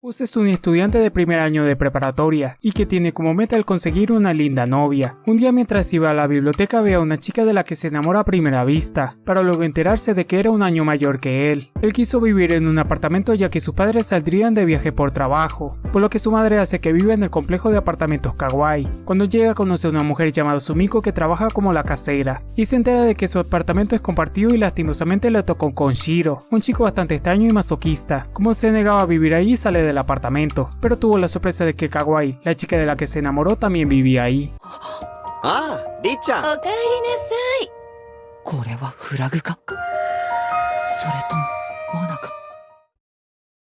Us es un estudiante de primer año de preparatoria y que tiene como meta el conseguir una linda novia. Un día mientras iba a la biblioteca ve a una chica de la que se enamora a primera vista, para luego enterarse de que era un año mayor que él. Él quiso vivir en un apartamento ya que sus padres saldrían de viaje por trabajo, por lo que su madre hace que viva en el complejo de apartamentos Kawaii. Cuando llega conoce a una mujer llamada Sumiko que trabaja como la casera, y se entera de que su apartamento es compartido y lastimosamente le tocó con Shiro, un chico bastante extraño y masoquista. Como se negaba a vivir ahí sale de del apartamento, pero tuvo la sorpresa de que Kawaii, la chica de la que se enamoró, también vivía ahí. Ah, Richa.